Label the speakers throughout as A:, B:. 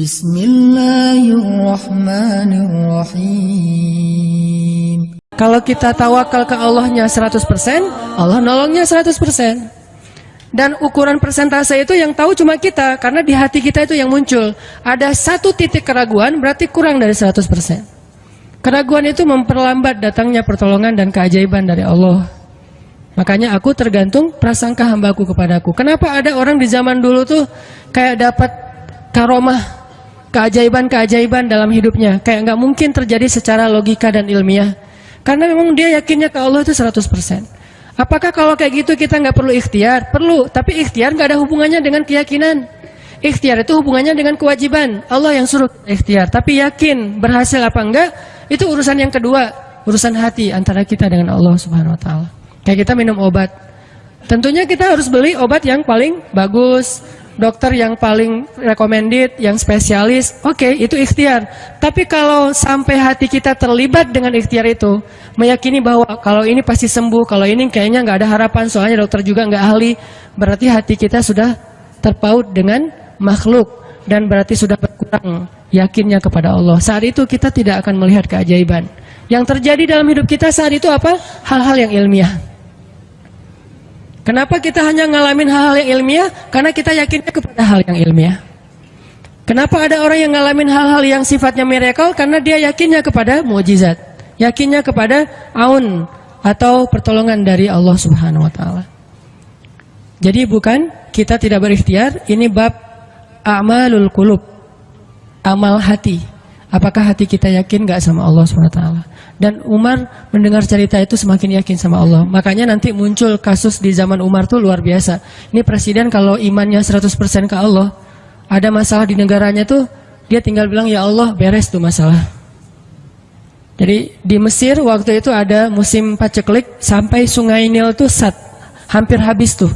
A: Bismillahirrahmanirrahim. Kalau kita tawakal ke Allahnya 100%, Allah nolongnya 100%. Dan ukuran persentase itu yang tahu cuma kita, karena di hati kita itu yang muncul. Ada satu titik keraguan, berarti kurang dari 100%. Keraguan itu memperlambat datangnya pertolongan dan keajaiban dari Allah. Makanya aku tergantung prasangka hambaku kepadaku. Kenapa ada orang di zaman dulu tuh kayak dapat karomah, keajaiban-keajaiban dalam hidupnya. Kayak nggak mungkin terjadi secara logika dan ilmiah. Karena memang dia yakinnya ke Allah itu 100%. Apakah kalau kayak gitu kita nggak perlu ikhtiar? Perlu, tapi ikhtiar nggak ada hubungannya dengan keyakinan. Ikhtiar itu hubungannya dengan kewajiban. Allah yang suruh ikhtiar, tapi yakin berhasil apa enggak itu urusan yang kedua, urusan hati antara kita dengan Allah Subhanahu wa taala. Kayak kita minum obat. Tentunya kita harus beli obat yang paling bagus, dokter yang paling recommended, yang spesialis, oke okay, itu ikhtiar. Tapi kalau sampai hati kita terlibat dengan ikhtiar itu, meyakini bahwa kalau ini pasti sembuh, kalau ini kayaknya nggak ada harapan, soalnya dokter juga nggak ahli, berarti hati kita sudah terpaut dengan makhluk dan berarti sudah berkurang yakinnya kepada Allah. Saat itu kita tidak akan melihat keajaiban. Yang terjadi dalam hidup kita saat itu apa? Hal-hal yang ilmiah. Kenapa kita hanya ngalamin hal-hal yang ilmiah? Karena kita yakinnya kepada hal yang ilmiah. Kenapa ada orang yang ngalamin hal-hal yang sifatnya miracle? Karena dia yakinnya kepada mujizat. Yakinnya kepada aun atau pertolongan dari Allah Subhanahu wa taala. Jadi bukan kita tidak berikhtiar, ini bab amalul kulub. Amal hati. Apakah hati kita yakin gak sama Allah taala? Dan Umar mendengar cerita itu semakin yakin sama Allah. Makanya nanti muncul kasus di zaman Umar tuh luar biasa. Ini presiden kalau imannya 100% ke Allah, ada masalah di negaranya tuh, dia tinggal bilang, ya Allah beres tuh masalah. Jadi di Mesir waktu itu ada musim paceklik sampai sungai Nil tuh sat, hampir habis tuh.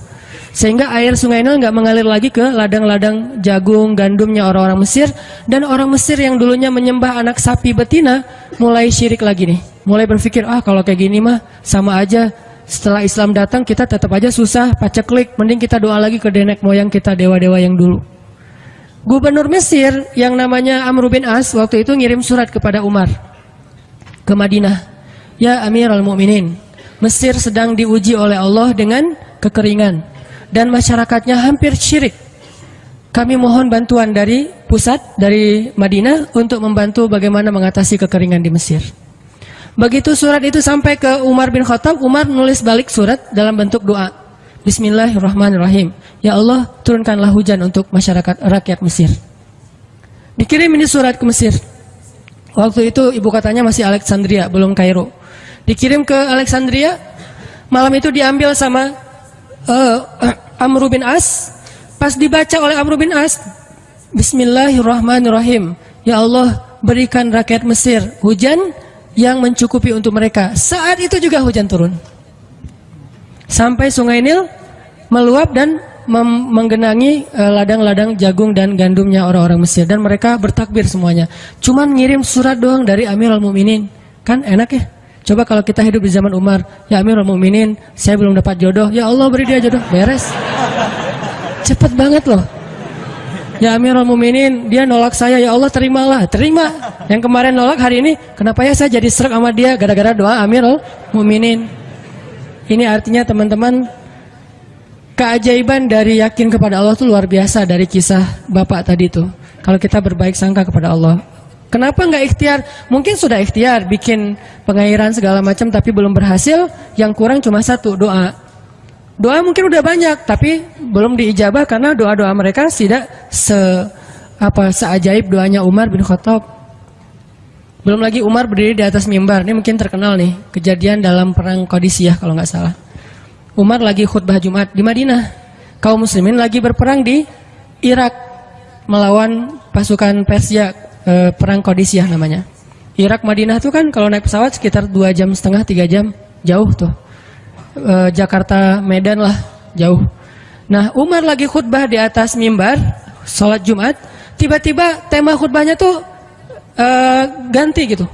A: Sehingga air sungai Nil nggak mengalir lagi ke ladang-ladang jagung, gandumnya orang-orang Mesir. Dan orang Mesir yang dulunya menyembah anak sapi betina, mulai syirik lagi nih. Mulai berpikir, ah kalau kayak gini mah sama aja. Setelah Islam datang kita tetap aja susah, paceklik. Mending kita doa lagi ke nenek moyang kita, dewa-dewa yang dulu. Gubernur Mesir yang namanya Amr bin As waktu itu ngirim surat kepada Umar ke Madinah. Ya Amirul Mukminin, Mesir sedang diuji oleh Allah dengan kekeringan dan masyarakatnya hampir syirik. Kami mohon bantuan dari pusat, dari Madinah untuk membantu bagaimana mengatasi kekeringan di Mesir. Begitu surat itu sampai ke Umar bin Khattab, Umar nulis balik surat dalam bentuk doa. Bismillahirrahmanirrahim. Ya Allah, turunkanlah hujan untuk masyarakat rakyat Mesir. Dikirim ini surat ke Mesir. Waktu itu ibu katanya masih Alexandria, belum Kairo. Dikirim ke Alexandria, malam itu diambil sama uh, Amr bin As. Pas dibaca oleh Amr bin As Bismillahirrahmanirrahim. Ya Allah berikan rakyat Mesir hujan yang mencukupi untuk mereka. Saat itu juga hujan turun. Sampai sungai Nil meluap dan menggenangi eh, ladang-ladang jagung dan gandumnya orang-orang Mesir. Dan mereka bertakbir semuanya. Cuman ngirim surat doang dari Amirul Mukminin. Kan enak ya Coba kalau kita hidup di zaman Umar, ya Amirul Mukminin, saya belum dapat jodoh, ya Allah beri dia jodoh, beres. Cepet banget loh. Ya Amirul Mukminin, dia nolak saya, ya Allah terimalah, terima. Yang kemarin nolak hari ini, kenapa ya saya jadi serak sama dia gara-gara doa Amirul Mukminin. Ini artinya teman-teman keajaiban dari yakin kepada Allah itu luar biasa dari kisah Bapak tadi tuh. Kalau kita berbaik sangka kepada Allah. Kenapa nggak ikhtiar? Mungkin sudah ikhtiar, bikin pengairan segala macam, tapi belum berhasil. Yang kurang cuma satu doa. Doa mungkin udah banyak, tapi belum diijabah karena doa-doa mereka tidak se apa seajaib doanya Umar bin Khattab. Belum lagi Umar berdiri di atas mimbar. Ini mungkin terkenal nih kejadian dalam perang Qadisiyah kalau nggak salah. Umar lagi khutbah Jumat di Madinah. Kaum muslimin lagi berperang di Irak melawan pasukan Persia e, perang Kodisiah namanya. Irak Madinah tuh kan kalau naik pesawat sekitar dua jam setengah tiga jam jauh tuh. E, Jakarta Medan lah jauh. Nah Umar lagi khutbah di atas mimbar sholat Jumat, tiba-tiba tema khutbahnya tuh e, ganti gitu.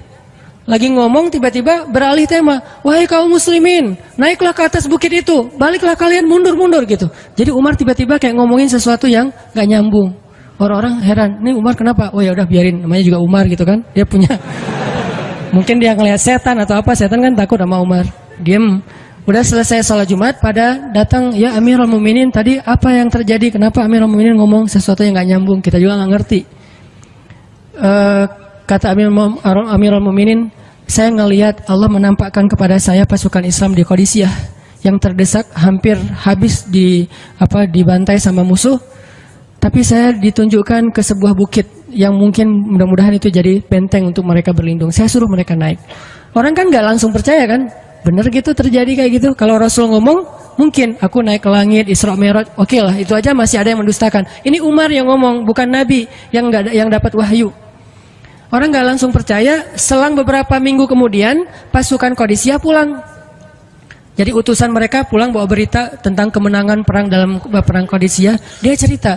A: Lagi ngomong tiba-tiba beralih tema. Wahai kaum muslimin, naiklah ke atas bukit itu. Baliklah kalian mundur-mundur gitu. Jadi Umar tiba-tiba kayak ngomongin sesuatu yang gak nyambung. Orang-orang heran, ini Umar kenapa? Oh ya udah biarin, namanya juga Umar gitu kan. Dia punya mungkin dia ngelihat setan atau apa, setan kan takut sama Umar. Diam. Udah selesai sholat Jumat, pada datang ya Amirul Muminin tadi apa yang terjadi? Kenapa Amirul Muminin ngomong sesuatu yang nggak nyambung? Kita juga nggak ngerti. Uh, kata Amirul, Amirul Muminin, saya ngelihat Allah menampakkan kepada saya pasukan Islam di Qadisiyah yang terdesak hampir habis di apa dibantai sama musuh tapi saya ditunjukkan ke sebuah bukit yang mungkin mudah-mudahan itu jadi benteng untuk mereka berlindung. Saya suruh mereka naik. Orang kan nggak langsung percaya kan? Bener gitu terjadi kayak gitu. Kalau Rasul ngomong, mungkin aku naik ke langit, Isra Mi'raj, oke okay lah, itu aja masih ada yang mendustakan. Ini Umar yang ngomong, bukan Nabi yang nggak yang dapat wahyu. Orang nggak langsung percaya. Selang beberapa minggu kemudian, pasukan Kodisia pulang. Jadi utusan mereka pulang bawa berita tentang kemenangan perang dalam perang Kodisia. Dia cerita,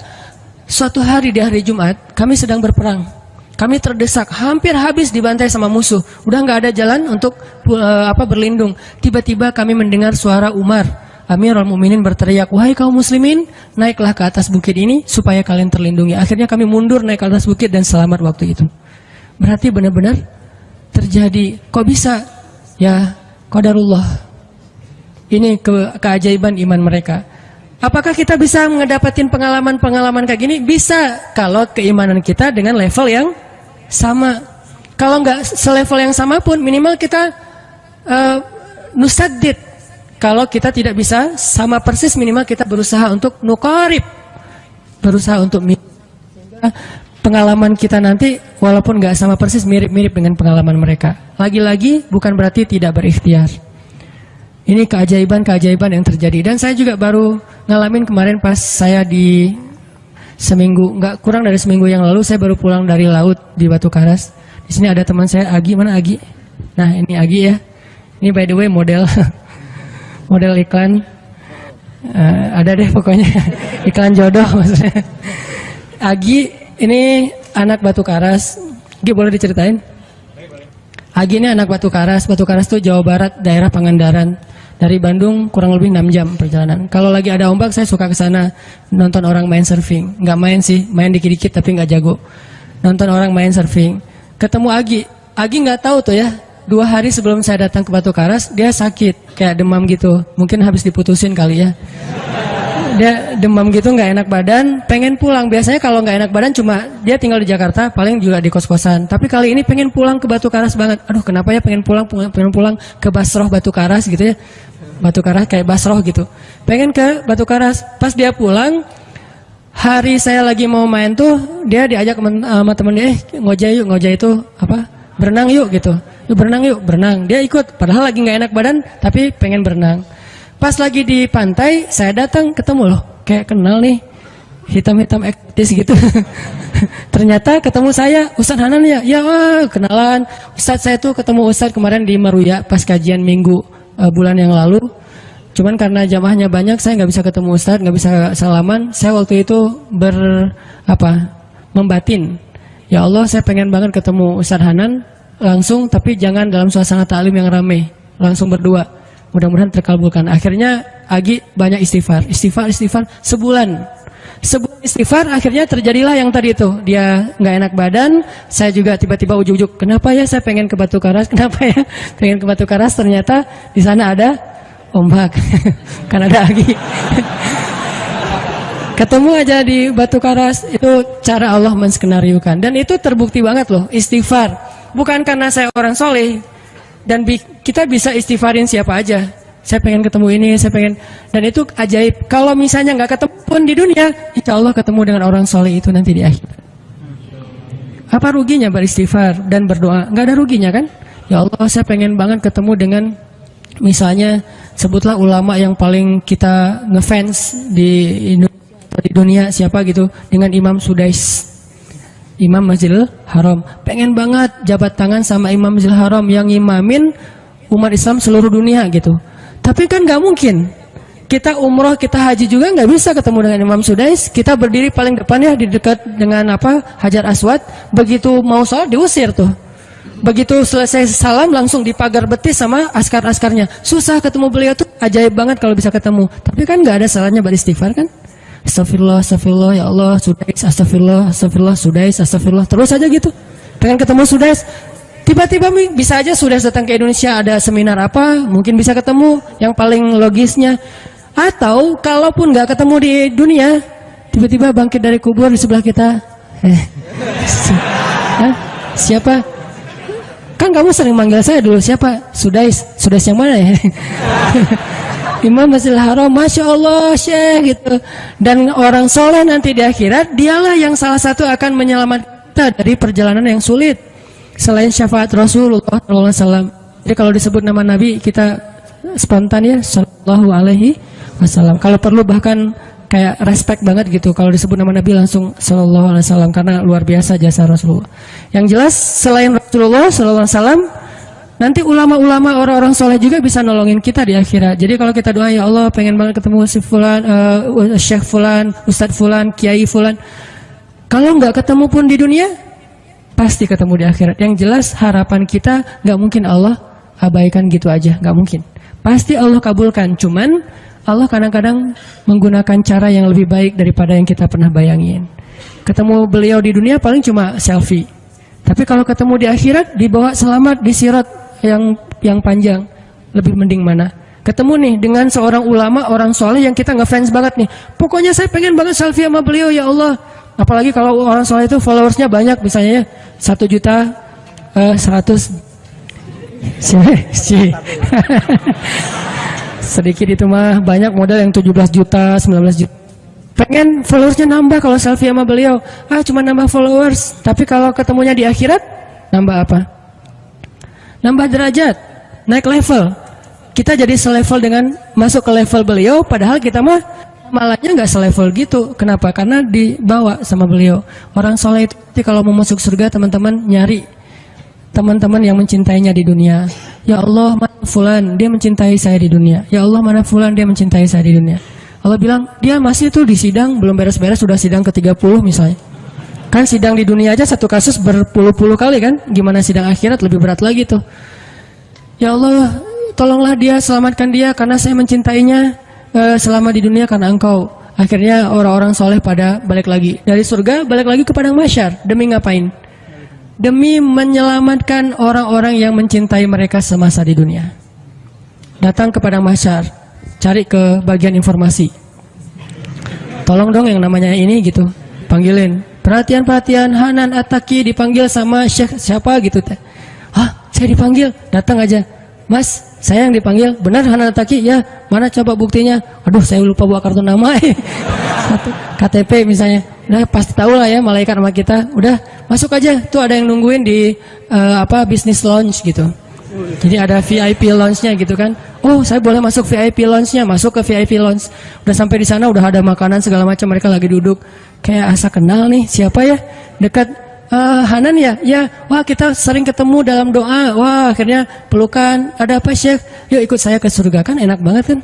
A: Suatu hari di hari Jumat, kami sedang berperang. Kami terdesak, hampir habis dibantai sama musuh. Udah nggak ada jalan untuk uh, apa berlindung. Tiba-tiba kami mendengar suara Umar. Amirul Muminin berteriak, wahai kaum muslimin, naiklah ke atas bukit ini supaya kalian terlindungi. Akhirnya kami mundur naik ke atas bukit dan selamat waktu itu. Berarti benar-benar terjadi. Kok bisa? Ya, qadarullah. Ini ke keajaiban iman mereka. Apakah kita bisa mengedapatin pengalaman-pengalaman kayak gini? Bisa kalau keimanan kita dengan level yang sama. Kalau nggak selevel yang sama pun minimal kita uh, nusadid. Kalau kita tidak bisa sama persis minimal kita berusaha untuk nukarib. Berusaha untuk pengalaman kita nanti walaupun nggak sama persis mirip-mirip dengan pengalaman mereka. Lagi-lagi bukan berarti tidak berikhtiar. Ini keajaiban-keajaiban yang terjadi dan saya juga baru ngalamin kemarin pas saya di seminggu nggak kurang dari seminggu yang lalu saya baru pulang dari laut di Batu Karas. Di sini ada teman saya Agi mana Agi? Nah ini Agi ya. Ini by the way model model iklan uh, ada deh pokoknya iklan jodoh maksudnya. Agi ini anak Batu Karas. Agi boleh diceritain? Agi ini anak Batu Karas. Batu Karas itu Jawa Barat, daerah Pangandaran. Dari Bandung kurang lebih 6 jam perjalanan. Kalau lagi ada ombak saya suka ke sana nonton orang main surfing. Nggak main sih, main dikit-dikit tapi nggak jago. Nonton orang main surfing. Ketemu Agi. Agi nggak tahu tuh ya. Dua hari sebelum saya datang ke Batu Karas, dia sakit, kayak demam gitu. Mungkin habis diputusin kali ya dia demam gitu nggak enak badan pengen pulang biasanya kalau nggak enak badan cuma dia tinggal di Jakarta paling juga di kos-kosan tapi kali ini pengen pulang ke Batu Karas banget aduh kenapa ya pengen pulang pengen pulang ke Basroh Batu Karas gitu ya Batu Karas kayak Basroh gitu. Pengen ke Batu Karas. Pas dia pulang, hari saya lagi mau main tuh, dia diajak sama temen dia, eh ngojek yuk, ngojek itu apa? Berenang yuk gitu. Yuk berenang yuk, berenang. Dia ikut, padahal lagi nggak enak badan, tapi pengen berenang. Pas lagi di pantai, saya datang ketemu loh, kayak kenal nih, hitam-hitam ektis gitu. Ternyata ketemu saya, Ustadz Hanan ya, ya wah, kenalan. Ustadz saya tuh ketemu Ustadz kemarin di Maruya pas kajian minggu uh, bulan yang lalu. Cuman karena jamaahnya banyak, saya nggak bisa ketemu Ustadz, nggak bisa salaman. Saya waktu itu ber apa membatin. Ya Allah, saya pengen banget ketemu Ustadz Hanan langsung, tapi jangan dalam suasana taklim yang ramai, langsung berdua. Mudah-mudahan terkabulkan. Akhirnya Agi banyak istighfar, istighfar, istighfar sebulan. Sebulan istighfar akhirnya terjadilah yang tadi itu. Dia nggak enak badan, saya juga tiba-tiba ujuk-ujuk. Kenapa ya saya pengen ke Batu Karas? Kenapa ya pengen ke Batu Karas? Ternyata di sana ada ombak. kan ada lagi. Ketemu aja di Batu Karas itu cara Allah menskenariokan dan itu terbukti banget loh istighfar. Bukan karena saya orang soleh dan kita bisa istighfarin siapa aja saya pengen ketemu ini, saya pengen dan itu ajaib. Kalau misalnya nggak ketemu pun di dunia, insya Allah ketemu dengan orang soleh itu nanti di akhir. Apa ruginya beristighfar dan berdoa? Nggak ada ruginya kan? Ya Allah, saya pengen banget ketemu dengan misalnya sebutlah ulama yang paling kita ngefans di Indonesia, di dunia siapa gitu dengan Imam Sudais. Imam Masjidil Haram. Pengen banget jabat tangan sama Imam Masjidil Haram yang imamin umat Islam seluruh dunia gitu. Tapi kan nggak mungkin. Kita umroh, kita haji juga nggak bisa ketemu dengan Imam Sudais. Kita berdiri paling depan ya di dekat dengan apa Hajar Aswad. Begitu mau sholat diusir tuh. Begitu selesai salam langsung dipagar betis sama askar-askarnya. Susah ketemu beliau tuh ajaib banget kalau bisa ketemu. Tapi kan nggak ada salahnya beristighfar kan? Astagfirullah, astagfirullah, ya Allah, Sudais, astagfirullah, astagfirullah, Sudais, astagfirullah. Terus aja gitu. Pengen ketemu Sudais. Tiba-tiba bisa aja sudah datang ke Indonesia ada seminar apa, mungkin bisa ketemu yang paling logisnya. Atau kalaupun nggak ketemu di dunia, tiba-tiba bangkit dari kubur di sebelah kita. Eh, siapa? Kan kamu sering manggil saya dulu siapa? Sudais, Sudais yang mana ya? Imam Masjidil Haram, Masya Allah Syekh gitu. Dan orang soleh nanti di akhirat, dialah yang salah satu akan menyelamatkan kita dari perjalanan yang sulit. Selain syafaat Rasulullah SAW. Jadi kalau disebut nama Nabi, kita spontan ya, Sallallahu Alaihi Wasallam. Kalau perlu bahkan kayak respect banget gitu. Kalau disebut nama Nabi langsung Sallallahu Alaihi Wasallam karena luar biasa jasa Rasulullah. Yang jelas selain Rasulullah Sallallahu Alaihi Wasallam Nanti ulama-ulama orang-orang soleh juga bisa nolongin kita di akhirat. Jadi kalau kita doa ya Allah pengen banget ketemu si fulan, uh, syekh fulan, ustadz fulan, kiai fulan. Kalau nggak ketemu pun di dunia, pasti ketemu di akhirat. Yang jelas harapan kita nggak mungkin Allah abaikan gitu aja, nggak mungkin. Pasti Allah kabulkan. Cuman Allah kadang-kadang menggunakan cara yang lebih baik daripada yang kita pernah bayangin. Ketemu beliau di dunia paling cuma selfie. Tapi kalau ketemu di akhirat, dibawa selamat di sirat yang yang panjang lebih mending mana ketemu nih dengan seorang ulama orang soleh yang kita nggak fans banget nih pokoknya saya pengen banget selfie sama beliau ya Allah apalagi kalau orang soleh itu followersnya banyak misalnya ya satu juta uh, seratus. Si, si. sedikit itu mah banyak model yang 17 juta 19 juta. Pengen followersnya nambah kalau selfie sama beliau. Ah cuma nambah followers. Tapi kalau ketemunya di akhirat nambah apa? Nambah derajat, naik level. Kita jadi selevel dengan masuk ke level beliau, padahal kita mah malahnya nggak selevel gitu. Kenapa? Karena dibawa sama beliau. Orang soleh itu kalau mau masuk surga, teman-teman nyari teman-teman yang mencintainya di dunia. Ya Allah, mana fulan, dia mencintai saya di dunia. Ya Allah, mana fulan, dia mencintai saya di dunia. Allah bilang, dia masih tuh di sidang, belum beres-beres, sudah sidang ke-30 misalnya. Kan sidang di dunia aja satu kasus berpuluh-puluh kali kan? Gimana sidang akhirat lebih berat lagi tuh. Ya Allah, tolonglah dia, selamatkan dia karena saya mencintainya uh, selama di dunia karena engkau. Akhirnya orang-orang soleh pada balik lagi. Dari surga balik lagi ke padang masyar. Demi ngapain? Demi menyelamatkan orang-orang yang mencintai mereka semasa di dunia. Datang ke padang masyar. Cari ke bagian informasi. Tolong dong yang namanya ini gitu. Panggilin Perhatian-perhatian Hanan Ataki dipanggil sama Syekh siapa gitu teh. Hah, saya dipanggil, datang aja. Mas, saya yang dipanggil, benar Hanan Ataki? Ya, mana coba buktinya? Aduh, saya lupa bawa kartu nama. KTP misalnya. Udah pasti tahu lah ya malaikat sama kita. Udah, masuk aja. Tuh ada yang nungguin di uh, apa bisnis lounge gitu. Jadi ada VIP lounge-nya gitu kan. Oh, saya boleh masuk VIP lounge-nya, masuk ke VIP lounge. Udah sampai di sana udah ada makanan segala macam, mereka lagi duduk. Kayak asa kenal nih, siapa ya? Dekat uh, Hanan ya? Ya, wah kita sering ketemu dalam doa. Wah, akhirnya pelukan. Ada apa, Syekh? Yuk ikut saya ke surga kan enak banget kan?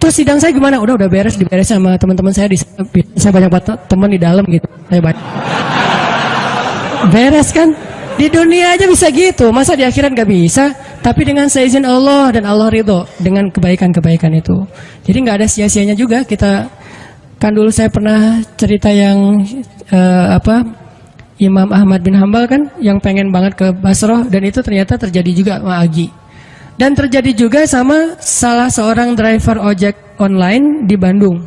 A: Terus sidang saya gimana? Udah udah beres, diberes sama teman-teman saya di saya banyak teman di dalam gitu. Saya banyak. Beres kan? Di dunia aja bisa gitu, masa di akhirat gak bisa? Tapi dengan seizin Allah dan Allah ridho dengan kebaikan-kebaikan itu. Jadi nggak ada sia-sianya juga kita. Kan dulu saya pernah cerita yang uh, apa Imam Ahmad bin Hambal kan yang pengen banget ke Basroh dan itu ternyata terjadi juga sama Agi. Dan terjadi juga sama salah seorang driver ojek online di Bandung.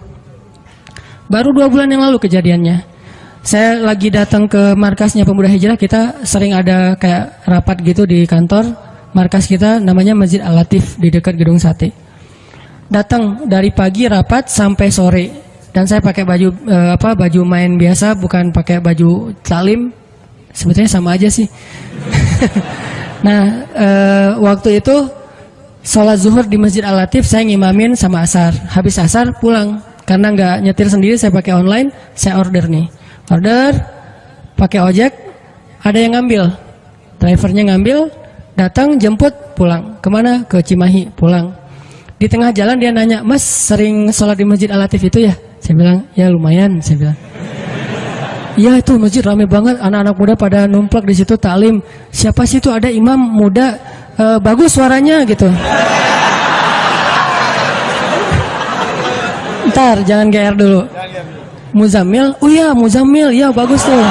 A: Baru dua bulan yang lalu kejadiannya saya lagi datang ke markasnya pemuda hijrah kita sering ada kayak rapat gitu di kantor markas kita namanya Masjid Al Latif di dekat gedung sate datang dari pagi rapat sampai sore dan saya pakai baju uh, apa baju main biasa bukan pakai baju salim. Sebetulnya sama aja sih. Nah uh, waktu itu sholat zuhur di Masjid Al Latif saya ngimamin sama asar. Habis asar pulang. Karena nggak nyetir sendiri saya pakai online saya order nih. Order pakai ojek ada yang ngambil. Drivernya ngambil datang jemput pulang. Ke mana? Ke Cimahi pulang. Di tengah jalan dia nanya mas sering sholat di masjid alatif itu ya saya bilang ya lumayan saya bilang. Iya itu masjid rame banget. Anak-anak muda pada numplak di situ taklim siapa sih itu? Ada imam muda e, bagus suaranya gitu. Ntar jangan GR dulu. Muzamil, oh iya Muzamil, ya bagus tuh.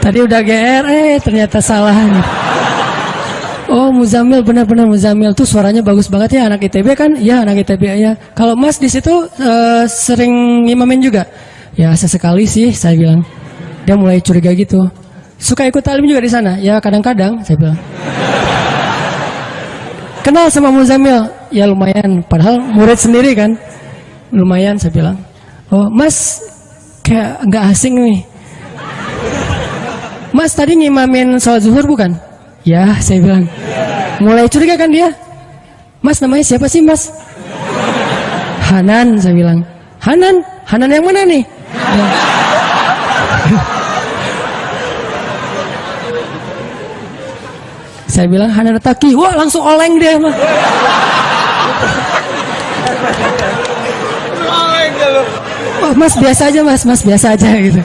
A: Tadi udah GR, eh ternyata salah. Oh Muzamil benar-benar Muzamil tuh suaranya bagus banget ya anak ITB kan? Ya anak ITB ya. Kalau Mas di situ uh, sering ngimamin juga? Ya sesekali sih saya bilang. Dia mulai curiga gitu. Suka ikut talim juga di sana? Ya kadang-kadang saya bilang. Kenal sama Muzamil? Ya lumayan. Padahal murid sendiri kan? Lumayan saya bilang. Oh Mas kayak nggak asing nih Mas tadi ngimamin sholat zuhur bukan? Ya, saya bilang. Mulai curiga kan dia? Mas namanya siapa sih mas? Hanan, saya bilang. Hanan? Hanan yang mana nih? Ya. saya bilang Hanan Taki. Wah langsung oleng dia mah. Wah mas biasa aja mas, mas biasa aja gitu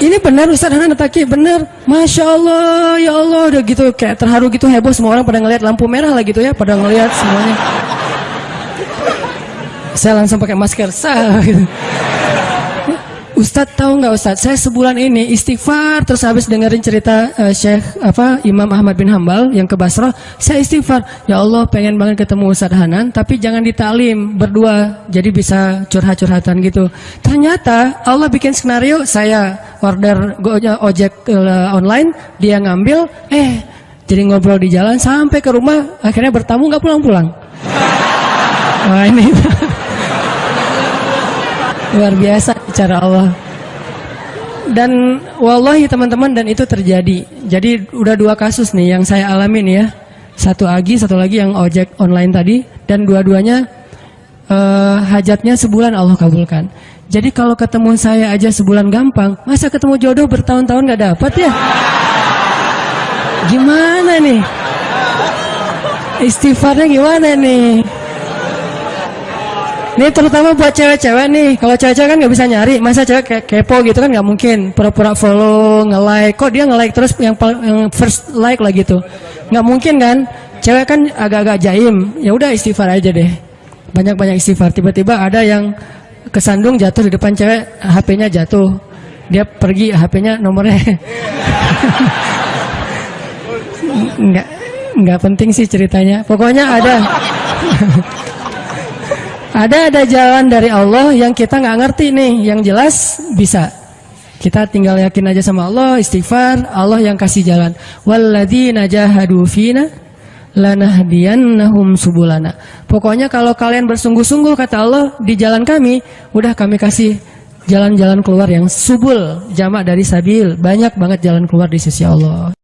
A: ini benar Ustaz Hanan Taki benar. Masya Allah ya Allah udah gitu kayak terharu gitu heboh semua orang pada ngelihat lampu merah lah gitu ya pada ngelihat semuanya. Saya langsung pakai masker sah gitu Ustadz tahu nggak Ustadz, saya sebulan ini istighfar terus habis dengerin cerita uh, Syekh apa Imam Ahmad bin Hambal yang ke Basrah, saya istighfar. Ya Allah pengen banget ketemu Ustadz Hanan, tapi jangan ditalim berdua, jadi bisa curhat-curhatan gitu. Ternyata Allah bikin skenario, saya order ojek uh, online, dia ngambil, eh jadi ngobrol di jalan sampai ke rumah, akhirnya bertamu nggak pulang-pulang. Wah ini. Luar biasa cara Allah. Dan wallahi teman-teman dan itu terjadi. Jadi udah dua kasus nih yang saya alamin ya. Satu lagi, satu lagi yang ojek online tadi dan dua-duanya uh, hajatnya sebulan Allah kabulkan. Jadi kalau ketemu saya aja sebulan gampang, masa ketemu jodoh bertahun-tahun gak dapat ya? Gimana nih? Istighfarnya gimana nih? Ini terutama buat cewek-cewek nih. Kalau cewek-cewek kan nggak bisa nyari. Masa cewek kayak kepo gitu kan nggak mungkin. Pura-pura follow, nge-like. Kok dia nge-like terus yang, yang first like lah gitu. Nggak mungkin kan. Cewek kan agak-agak jaim. Ya udah istighfar aja deh. Banyak-banyak istighfar. Tiba-tiba ada yang kesandung jatuh di depan cewek. HP-nya jatuh. Dia pergi HP-nya nomornya. nggak nggak penting sih ceritanya. Pokoknya ada. Ada ada jalan dari Allah yang kita nggak ngerti nih, yang jelas bisa. Kita tinggal yakin aja sama Allah, istighfar, Allah yang kasih jalan. Walladzina jahadu fina lanahdiyannahum subulana. Pokoknya kalau kalian bersungguh-sungguh kata Allah di jalan kami, udah kami kasih jalan-jalan keluar yang subul, jamak dari sabil. Banyak banget jalan keluar di sisi Allah.